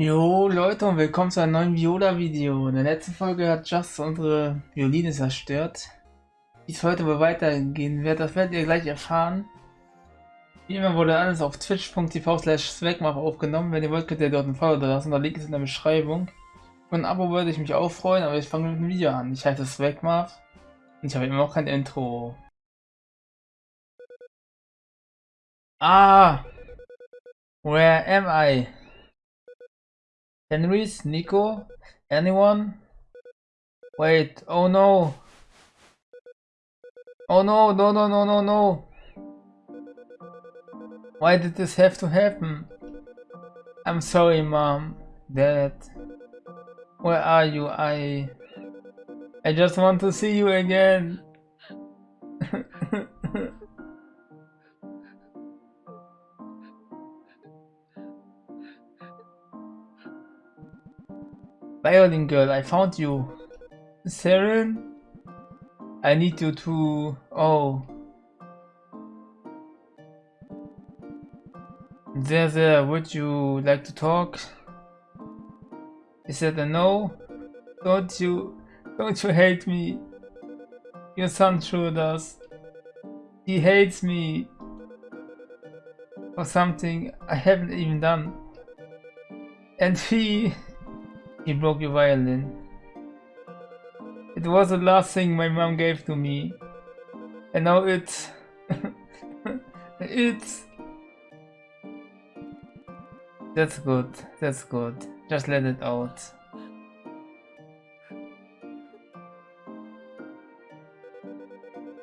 Jo Leute und willkommen zu einem neuen Viola-Video. In der letzten Folge hat Just unsere Violine zerstört. Wie es heute wohl weitergehen wird, das werdet ihr gleich erfahren. Wie immer wurde alles auf twitch.tv slash aufgenommen. Wenn ihr wollt, könnt ihr dort ein Follow da lassen, der Link ist in der Beschreibung. Und ein Abo würde ich mich auch freuen, aber ich fange mit dem Video an. Ich heiße Swagmap und ich habe immer noch kein Intro. Ah! Where am I? Henrys? Nico? Anyone? Wait, oh no! Oh no, no, no, no, no, no! Why did this have to happen? I'm sorry, mom, dad. Where are you? I... I just want to see you again. Violin girl, I found you. Saren? I need you to... Oh. There, there, would you like to talk? Is that a no? Don't you... Don't you hate me? Your son sure does. He hates me. For something I haven't even done. And he... He broke your violin. It was the last thing my mom gave to me. And now it's... it's... That's good, that's good. Just let it out.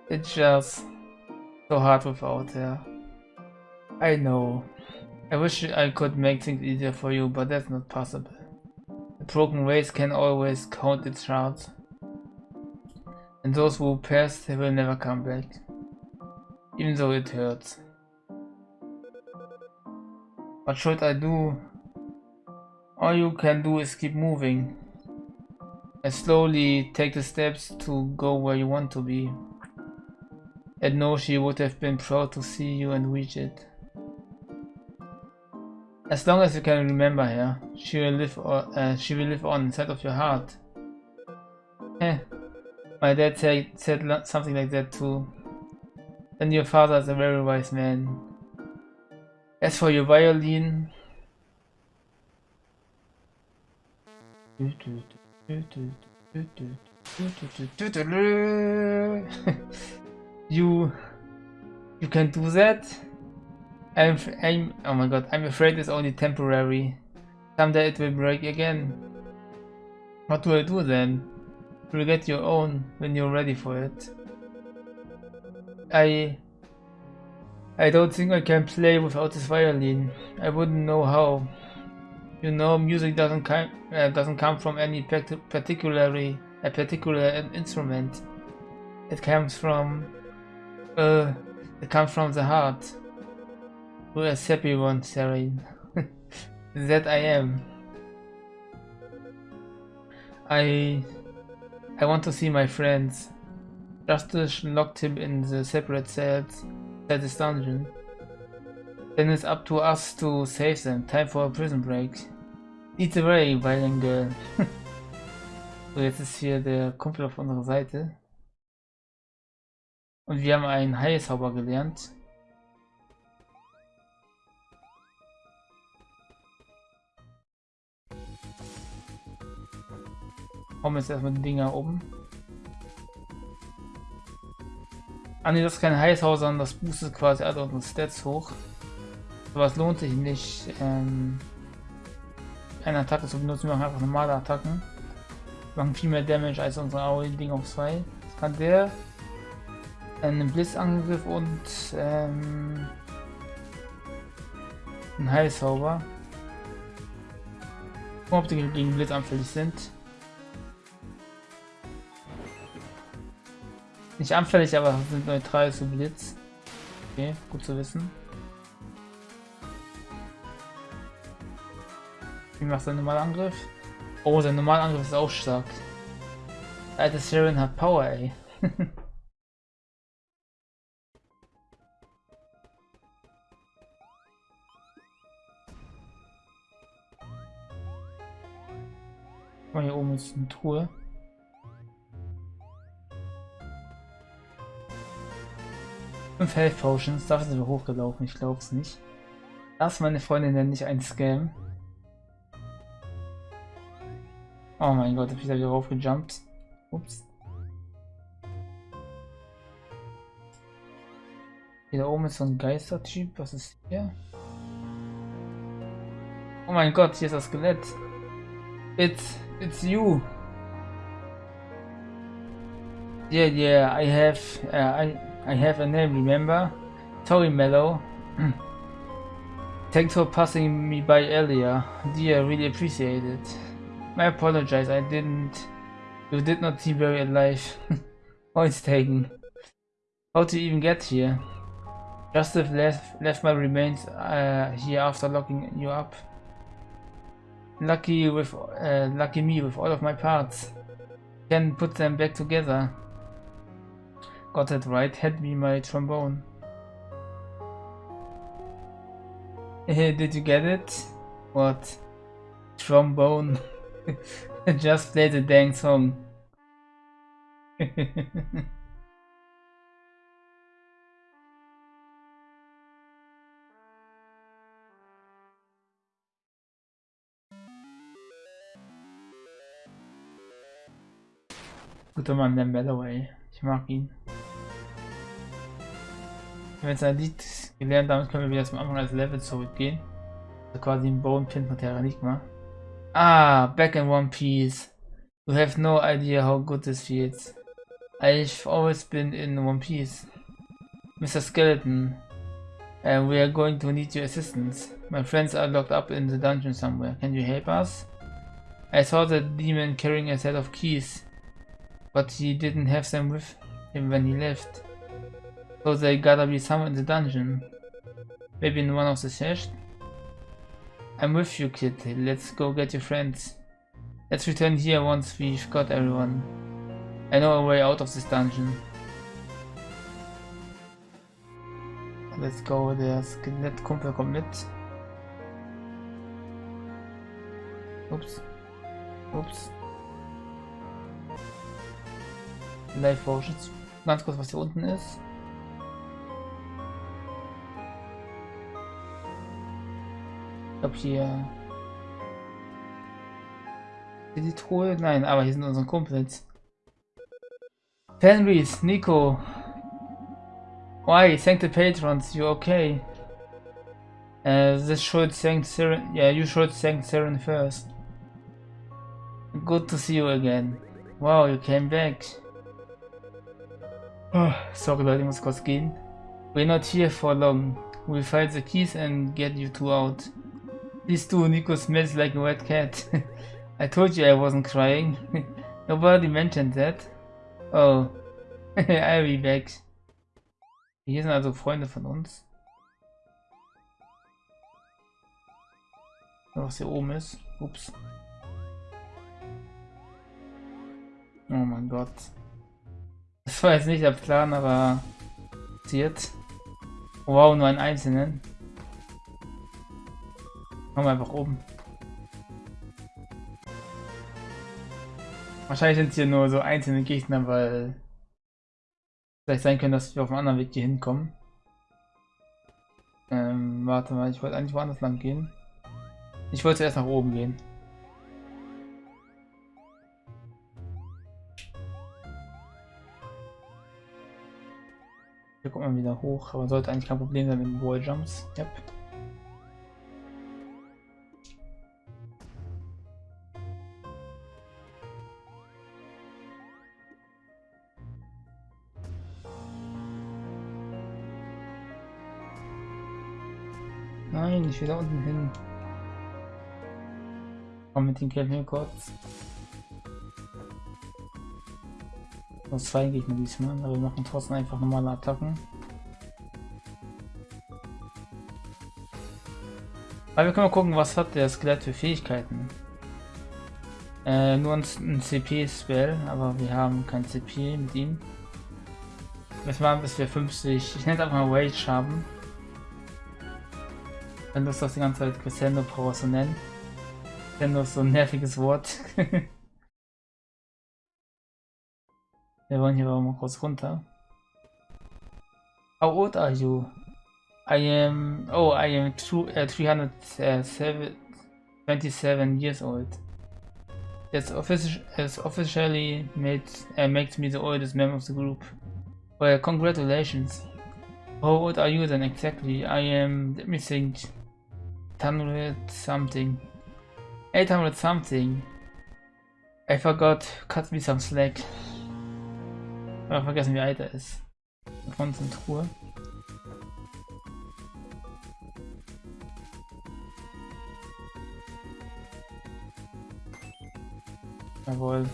It's just so hard without her. I know. I wish I could make things easier for you, but that's not possible. Broken race can always count its shards. And those who pass, they will never come back. Even though it hurts. What should I do? All you can do is keep moving. And slowly take the steps to go where you want to be. And know she would have been proud to see you and reach it. As long as you can remember her, she will live. Uh, she will live on inside of your heart. Eh, my dad said said something like that too. And your father is a very wise man. As for your violin, you you can do that I'm, I'm, oh my god, I'm afraid it's only temporary. Someday it will break again. What do I do then? You'll get your own when you're ready for it. I... I don't think I can play without this violin. I wouldn't know how. You know, music doesn't come uh, doesn't come from any particularly a particular instrument. It comes from uh, it comes from the heart. Who is happy one, Serene? that I am. I I want to see my friends. Justice locked him in the separate cells at this dungeon. Then it's up to us to save them. Time for a prison break. Eat away, violent girl. so, jetzt ist hier der Kumpel auf unserer Seite. Und wir haben einen Heilzauber gelernt. Hauen jetzt erstmal die Dinger oben. Ah ne, das ist kein Heißhaus, sondern das boostet quasi alle unsere Stats hoch. Was lohnt sich nicht, ähm, eine Attacke zu benutzen. Wir machen einfach normale Attacken. Wir machen viel mehr Damage als unsere AOE-Ding auf 2. Das kann der einen Blitzangriff und ähm, ein Heilzauber. Gucken, ob die gegen Blitz anfällig sind. Nicht anfällig, aber sind neutral zu Blitz. Okay, gut zu wissen. Wie macht sein normaler Angriff? Oh, sein normaler Angriff ist auch stark. Alter Siren hat Power, ey. Hier oben ist eine Truhe. Fünf Health Potions, dafür sind wir hochgelaufen, ich glaube es nicht. Das, meine Freunde, nenne ich ein Scam. Oh mein Gott, hab ich da wieder raufgejumpt. Ups. Hier da oben ist so ein Geistertyp. Was ist hier? Oh mein Gott, hier ist das Skelett. It's it's you. Yeah, yeah, I have uh, I I have a name, remember? Tori Mellow. Thanks for passing me by earlier. Dear, really appreciate it. I apologize, I didn't... You did not seem very alive. Points taken. How to even get here? Just left, left my remains uh, here after locking you up. Lucky with uh, lucky me with all of my parts. Can put them back together. Got it right, hand me my trombone. Did you get it? What? Trombone. Just play the dang song. Guter Mann, der Melloway. Ich mag ihn. Wenn jetzt ein Lied gelernt, damit können wir zum Anfang als Level zurückgehen. Also quasi Pin von. Ah, back in One Piece. You have no idea how good this feels. I've always been in One Piece. Mr. Skeleton, and we are going to need your assistance. My friends are locked up in the dungeon somewhere. Can you help us? I saw the demon carrying a set of keys, but he didn't have them with him when he left. So they gotta be somewhere in the dungeon. Maybe in one of the chests? I'm with you, kid. Let's go get your friends. Let's return here once we've got everyone. I know a way out of this dungeon. Let's go, der Skelettkumpel kommt mit. Ups. Ups. Live Potions. Ganz kurz, was hier unten ist. Hier... Hier die Truhe? Nein, aber hier sind unsere Kumpels. Fenris, Nico. Why? Thank the patrons. You okay? Uh, this should thank Siren. Yeah, you should thank Siren first. Good to see you again. Wow, you came back. Oh, sorry Leute, ich muss kurz gehen. We're not here for long. We'll find the keys and get you two out. Please do, Nico smells like a wet cat. I told you I wasn't crying. Nobody mentioned that. Oh, I'll be back. Hier sind also Freunde von uns. Was hier oben ist. Ups. Oh mein Gott. Das war jetzt nicht der Plan, aber passiert. Wow, nur einen einzelnen. Machen wir einfach oben. Wahrscheinlich sind es hier nur so einzelne Gegner, weil vielleicht sein können, dass wir auf einem anderen Weg hier hinkommen. Ähm, warte mal, ich wollte eigentlich woanders lang gehen. Ich wollte erst nach oben gehen. Hier kommt man wieder hoch, aber sollte eigentlich kein Problem sein mit den Walljumps. Yep. Will da unten hin. Komm mit den Kämpfen kurz. Aus zwei Gegner diesmal, aber wir machen trotzdem einfach normale Attacken. Aber wir können mal gucken, was hat der Skelett für Fähigkeiten. Äh, nur ein, ein CP-Spell, aber wir haben kein CP mit ihm. Wir machen bis wir 50, ich nenne einfach mal Rage haben. Wenn du das die ganze Zeit Crescendo Power so nennen. Crescendo ist so ein nerviges Wort. Wir wollen hier aber mal kurz runter. How old are you? I am. Oh, I am two, uh, 327 years old. That's offici has officially made uh, makes me the oldest member of the group. Well, congratulations. How old are you then exactly? I am. Let me think. 800 something. 800 something. I forgot. Cut me some slack. Aber vergessen, wie alt er ist. Von Truhe. Jawohl.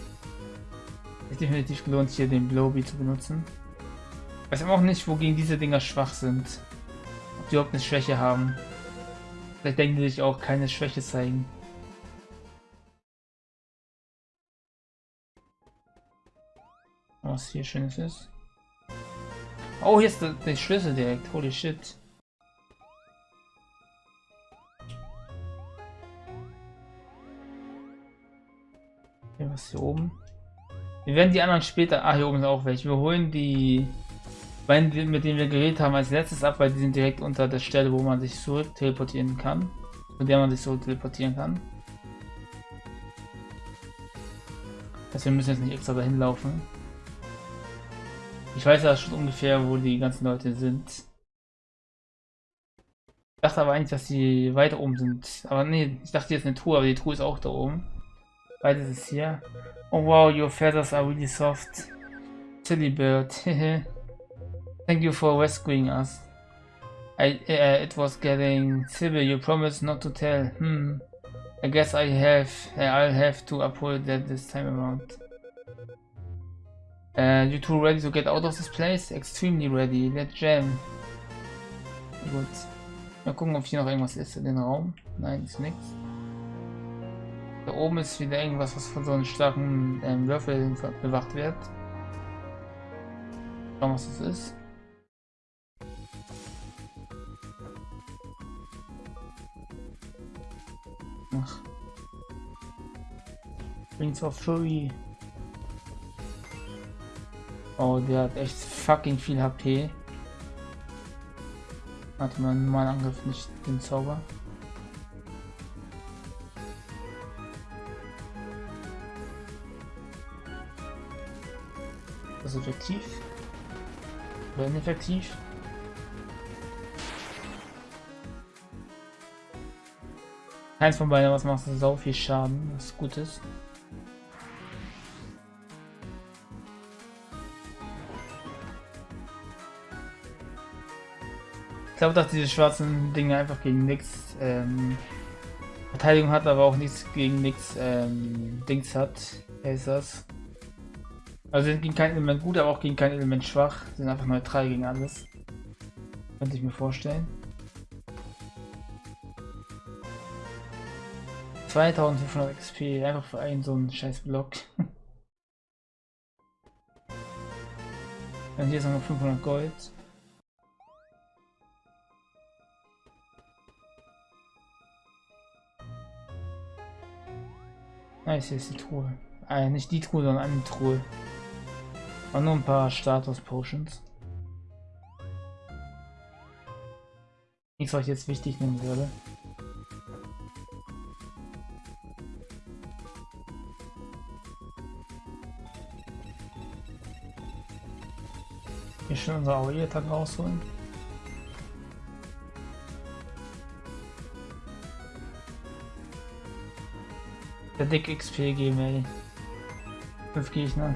Ist definitiv gelohnt, hier den Blowbee zu benutzen. Weiß aber auch nicht, wogegen diese Dinger schwach sind. Ob die überhaupt eine Schwäche haben. Vielleicht denken die sich auch keine Schwäche zeigen. Was hier schönes ist. Oh, hier ist der, der Schlüssel direkt. Holy shit. Hier was hier oben. Wir werden die anderen später. Ah, hier oben sind auch welche. Wir holen die beiden, mit denen wir geredet haben, als letztes ab, weil die sind direkt unter der Stelle, wo man sich zurück teleportieren kann. Von der man sich so teleportieren kann. Das wir müssen jetzt nicht extra dahin laufen. Ich weiß ja schon ungefähr, wo die ganzen Leute sind. Ich dachte aber eigentlich, dass sie weiter oben sind. Aber nee, ich dachte jetzt eine Truhe, aber die Truhe ist auch da oben. Beides ist hier. Oh wow, your feathers are really soft. Silly bird. Thank you for rescuing us. I, uh, it was getting Sybil, you promised not to tell. Hmm. I guess I have, uh, I'll have to uphold that this time around. Uh, you two ready to get out of this place? Extremely ready. Let's jam. Gut. Mal gucken, ob hier noch irgendwas ist in den Raum. Nein, ist nichts. Da oben ist wieder irgendwas, was von so einem starken ähm, Würfel bewacht wird. Schauen, was das ist. Ach. Rings of Fury. Oh, der hat echt fucking viel HP. Hatte man normalen Angriff nicht den Zauber. Das ist effektiv. Oder ineffektiv. Keins von beiden, was macht so viel Schaden, was gut ist. glaube, dass diese schwarzen Dinge einfach gegen nichts ähm, Verteidigung hat, aber auch nichts gegen nichts ähm, Dings hat. Wer ist das? Also sind gegen kein Element gut, aber auch gegen kein Element schwach. Sind einfach neutral gegen alles. Könnte ich mir vorstellen. 2500 XP, einfach für einen so einen scheiß Block. Dann hier ist noch 500 Gold. Nice, hier ist die Truhe. Äh, nicht die Truhe, sondern eine Truhe. Und nur ein paar Status-Potions. Nichts, was ich jetzt wichtig nehmen würde. Schon unser Aureliettag rausholen. Der Dick XP geben, ey. Fünf Gegner.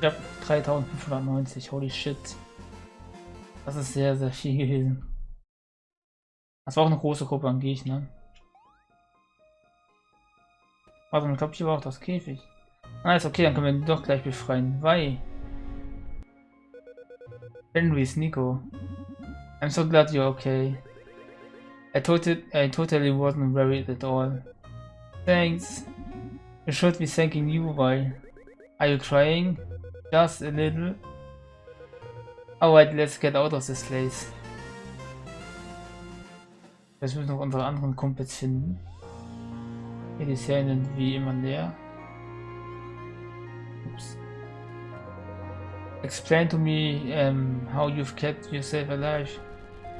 Ich hab 3590, holy shit. Das ist sehr, sehr viel gewesen. Das war auch eine große Gruppe an Gegnern. Warte, ich glaube, hier war auch das Käfig. Ah, ist okay, dann können wir ihn doch gleich befreien. Why? Henry's Nico. I'm so glad you're okay. I, totally, I totally wasn't worried at all. Thanks. You should be thanking you, why? Are you crying? Just a little? Alright, let's get out of this place. Jetzt müssen wir noch unsere anderen Kumpels finden. Hier die Serien sind wie immer leer. Ups. Explain to me um, how you've kept yourself alive.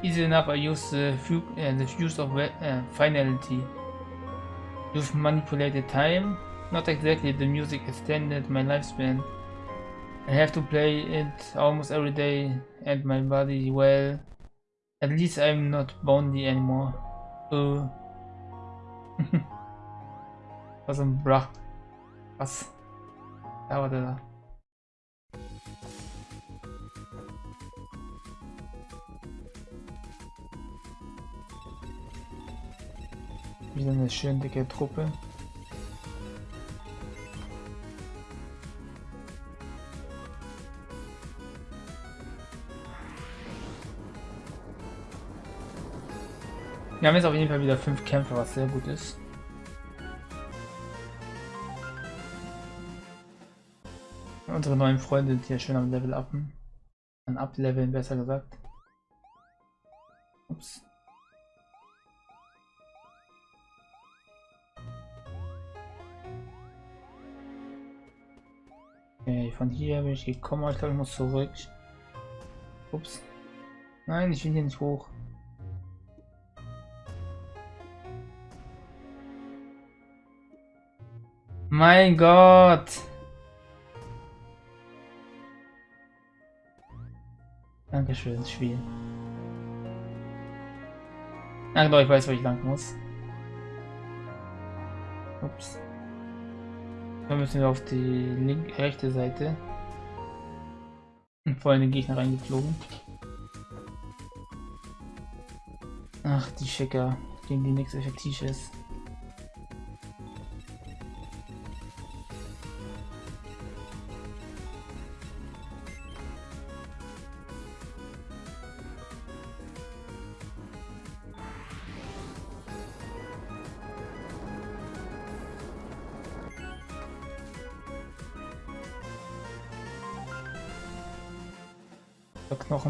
Easy enough, I use the, uh, the use of uh, finality. You've manipulated time. Not exactly the music extended my lifespan. I have to play it almost every day and my body well. At least I'm not bondy anymore. Uh. Was ein Brach. Was? Da war der da. Wieder eine schön dicke Truppe. Wir haben jetzt auf jeden Fall wieder fünf Kämpfe, was sehr gut ist. Unsere neuen Freunde sind hier schön am Level upen. An Upleveln besser gesagt. Ups. Okay, von hier bin ich gekommen, ich glaube ich muss zurück. Ups. Nein, ich will hier nicht hoch. Mein Gott. Dankeschön, Spiel. Ach doch, ich weiß, wo ich lang muss. Ups. Dann müssen wir auf die linke, rechte Seite. Und vor allem den Gegner reingeflogen. Ach, die Schicker, gegen die nichts effektiv ist.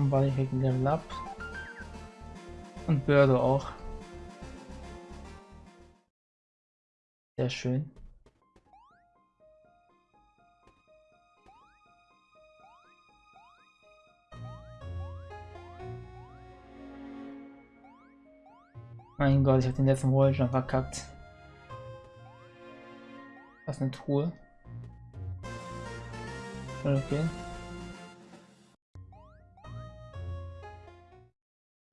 Knochenball kriegt Level Up. Und Börde auch. Sehr schön. Mein Gott, ich habe den letzten schon verkackt. Was eine Truhe. Okay.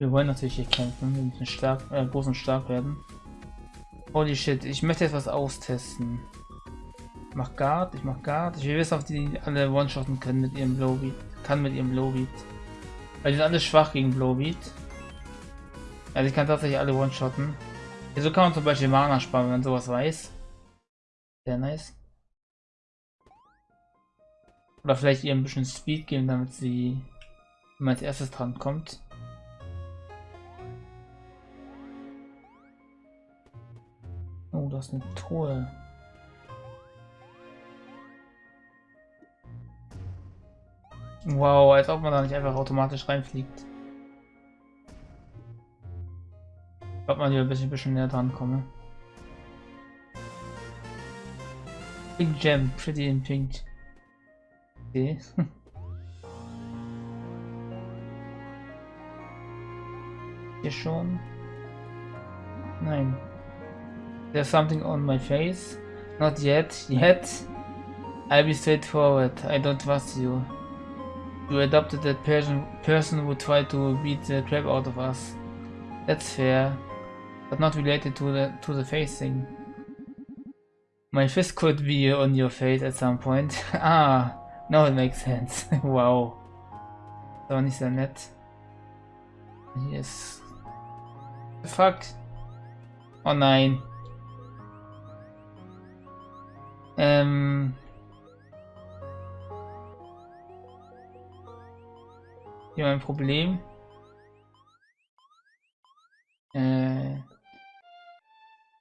Wir wollen natürlich hier kämpfen, wir müssen stark, äh, groß und stark werden. Holy shit, ich möchte etwas austesten. Ich mach Guard, ich mach Guard. Ich will wissen, ob die alle One-Shotten können mit ihrem Blowbeat. Kann mit ihrem Blowbeat. Weil die sind alle schwach gegen Blowbeat. Also ich kann tatsächlich alle One-Shotten. so kann man zum Beispiel Mana sparen, wenn man sowas weiß. Sehr nice. Oder vielleicht ihr ein bisschen Speed geben, damit sie immer als erstes dran kommt. Oh, das ist eine Truhe. Wow, als ob man da nicht einfach automatisch reinfliegt. Ich glaube, man hier ein bisschen, bisschen näher dran komme. Pink Gem, pretty in pink. Okay. Hier schon. Nein, There's something on my face? Not yet, yet. I'll be straightforward, I don't trust you. You adopted that person, person who tried to beat the crap out of us. That's fair, but not related to the to the face thing. My fist could be on your face at some point. ah, now it makes sense. wow. So nicht sehr nett. Yes. The fuck? Oh nein. Ähm hier mein Problem. Äh,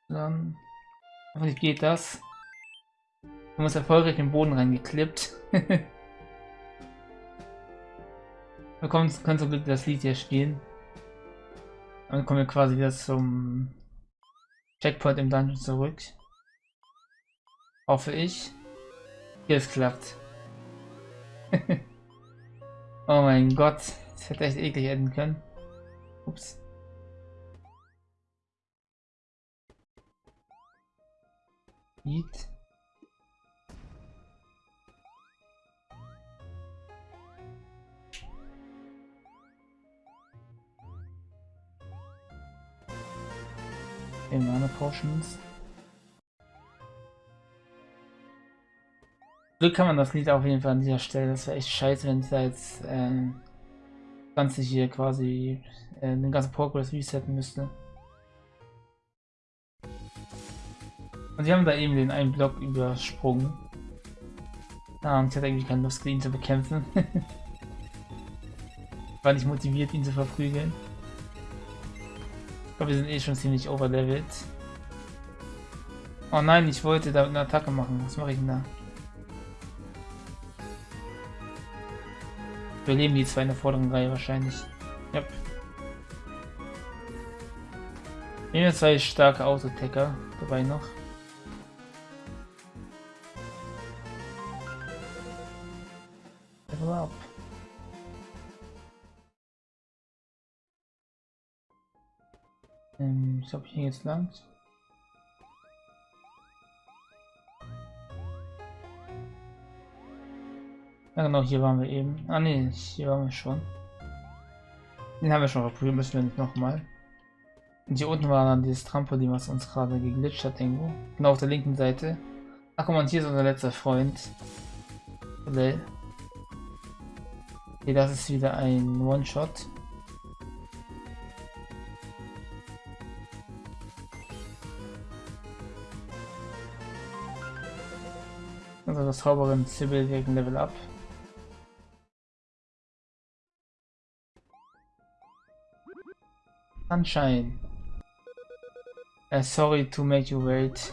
dann hoffentlich geht das. Du hast erfolgreich den Boden reingeklippt. Wir können, können so das Lied hier spielen. Dann kommen wir quasi wieder zum Checkpoint im Dungeon zurück. Hoffe ich. Hier es klappt. oh mein Gott. Das hätte echt eklig enden können. Ups. Eat. Mana Potions. Glück kann man das Lied auf jeden Fall an dieser Stelle. Das wäre echt scheiße, wenn ich da jetzt ähm, ganze hier quasi äh, den ganzen Progress resetten müsste. Und sie haben da eben den einen Block übersprungen. Ah, und ich hatte eigentlich keine Lust, ihn zu bekämpfen. War nicht motiviert, ihn zu verprügeln. Ich glaube, wir sind eh schon ziemlich overlevelt. Oh nein, ich wollte da eine Attacke machen. Was mache ich denn da? Wir leben die zwei in der vorderen Reihe wahrscheinlich. Ja. Nehmen wir zwei starke Autotecker dabei noch. Ähm, ich glaube, hier jetzt lang. Ja genau, hier waren wir eben. Ah ne, hier waren wir schon. Den haben wir schon verprügelt, müssen wir nicht nochmal. Und hier unten war dann dieses Trampolin, was uns gerade geglitscht hat irgendwo. Genau auf der linken Seite. Ach mal, und hier ist unser letzter Freund. Okay, das ist wieder ein One-Shot. Also das Zauberin Sybil gegen Level Up. Sunshine. Uh, sorry to make you wait.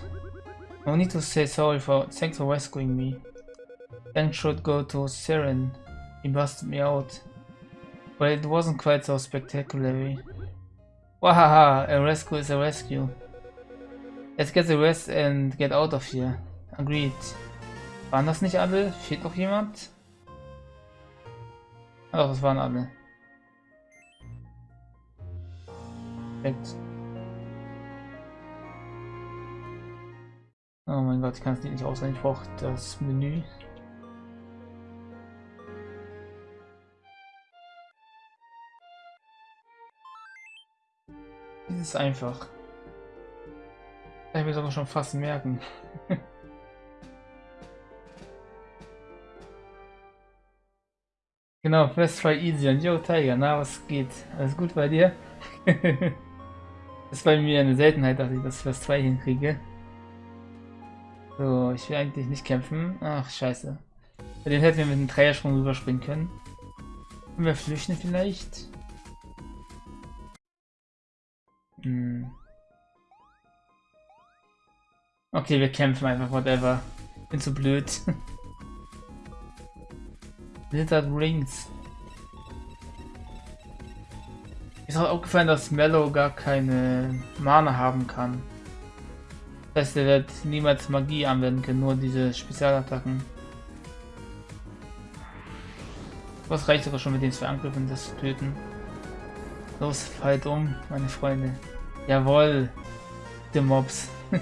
No need to say sorry for thanks for rescuing me. Thanks should go to Siren. He busted me out. But it wasn't quite so spectacular. Wahaha, a rescue is a rescue. Let's get the rest and get out of here. Agreed. Waren das nicht alle? Fehlt noch jemand? Doch, das waren alle. Perfekt. Oh mein Gott, ich kann es nicht auswendig. Ich brauche das Menü. Das ist einfach. Ich mir sogar schon fast merken. genau, Fest Try Easy und Yo Tiger, na was geht? Alles gut bei dir? das ist bei mir eine Seltenheit, dass ich das Fest 2 hinkriege. So, ich will eigentlich nicht kämpfen. Ach, scheiße. Bei dem hätten wir mit einem Dreiersprung rüberspringen können. Können wir flüchten vielleicht? Hm. Okay, wir kämpfen einfach, whatever. Bin zu blöd. Blizzard Rings. Ist auch aufgefallen, dass Mellow gar keine Mana haben kann. Das heißt, er wird niemals Magie anwenden können, nur diese Spezialattacken. Was reicht sogar schon mit den zwei Angriffen, das zu töten. Los, fallt um, meine Freunde. Jawohl, die Mobs.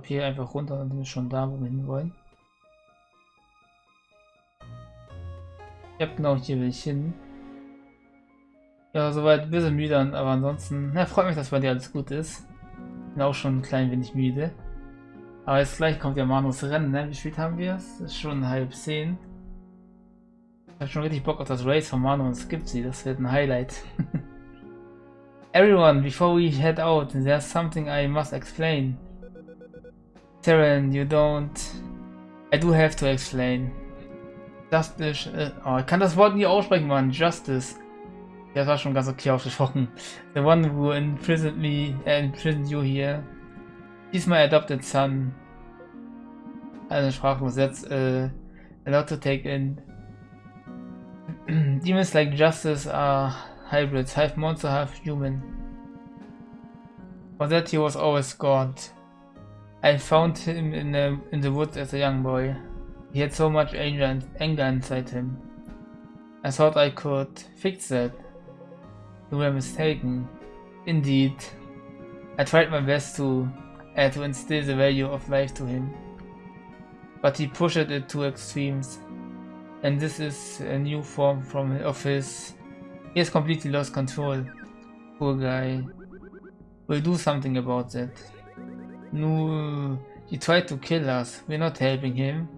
ich hier einfach runter, dann sind schon da, wo wir hin wollen. Ja, genau, hier will ich hin. Ja, soweit ein bisschen müde, aber ansonsten, na, freut mich, dass bei dir alles gut ist. Bin auch schon ein klein wenig müde. Aber jetzt gleich kommt ja Manus Rennen, ne? Wie spät haben wir es? ist schon halb zehn. Ich habe schon richtig Bock auf das Race von Manu und Skip sie, das wird ein Highlight. Everyone, before we head out, there's something I must explain. Terran, you don't... I do have to explain. Justice, äh, oh, ich kann das Wort nie aussprechen, Mann. Justice. Ja, das war schon ganz okay ausgesprochen. The one who imprisoned me, uh, imprisoned you here. He's my adopted son. Eine sprachlos. That's uh, a lot to take in. Demons like Justice are hybrids, half monster, half human. For that he was always God. I found him in the, in the woods as a young boy. He had so much anger, inside him. I thought I could fix that. You were mistaken. Indeed. I tried my best to, uh, to instill the value of life to him. But he pushed it to extremes. And this is a new form from of his. He has completely lost control. Poor guy. We'll do something about that. No, he tried to kill us. We're not helping him.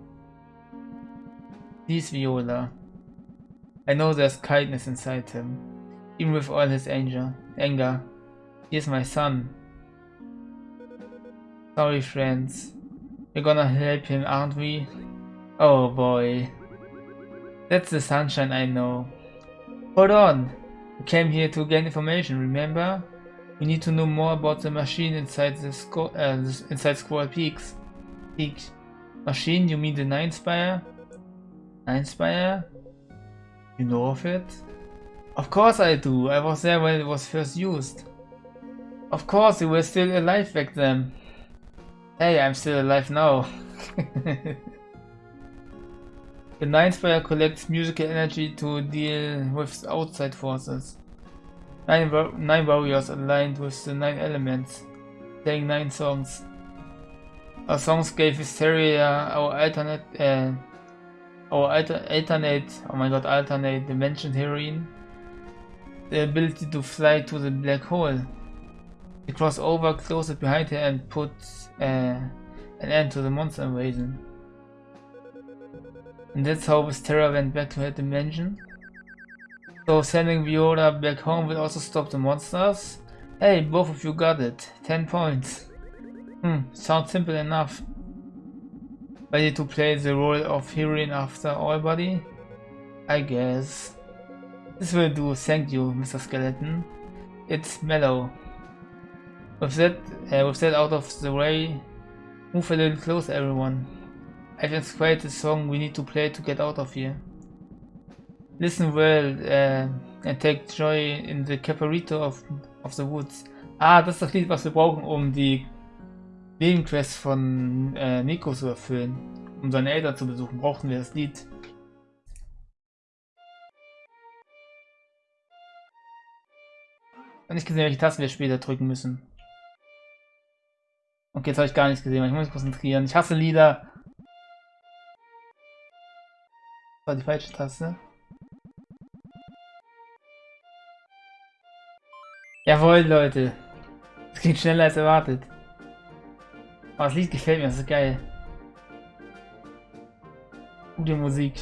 Please, Viola. I know there's kindness inside him, even with all his anger. Anger. He is my son. Sorry, friends. We're gonna help him, aren't we? Oh boy. That's the sunshine I know. Hold on. We came here to gain information, remember? We need to know more about the machine inside the sco uh, inside Squirrel Peaks. Peak. Machine? You mean the Nine Spire? Nine Spire? You know of it? Of course I do. I was there when it was first used. Of course, you were still alive back then. Hey, I'm still alive now. the Nine Spire collects musical energy to deal with outside forces. Nine, nine warriors aligned with the nine elements, playing nine songs. Our songs gave Hysteria our alternate, uh, alter alternate, oh my god, alternate dimension heroine, the ability to fly to the black hole. He crossed over, closed it behind her, and put uh, an end to the monster invasion. And that's how Terra went back to her dimension. So sending Viola back home will also stop the monsters. Hey, both of you got it. 10 points. Hmm, sounds simple enough. Ready to play the role of heroine after all, buddy? I guess. This will do, thank you, Mr. Skeleton. It's mellow. With that, uh, with that out of the way, move a little closer everyone. I've inspired the song we need to play to get out of here. Listen well uh, and take joy in the Caparito of, of the Woods. Ah, das ist das Lied, was wir brauchen, um die Nebenquest von äh, Nico zu erfüllen. Um seine Eltern zu besuchen, brauchen wir das Lied. Ich nicht gesehen, welche Tasten wir später drücken müssen. Okay, jetzt habe ich gar nichts gesehen, ich muss mich konzentrieren. Ich hasse Lieder. Das war die falsche Taste. Jawohl, Leute. Es geht schneller als erwartet. Aber das Lied gefällt mir, das ist geil. Gute Musik.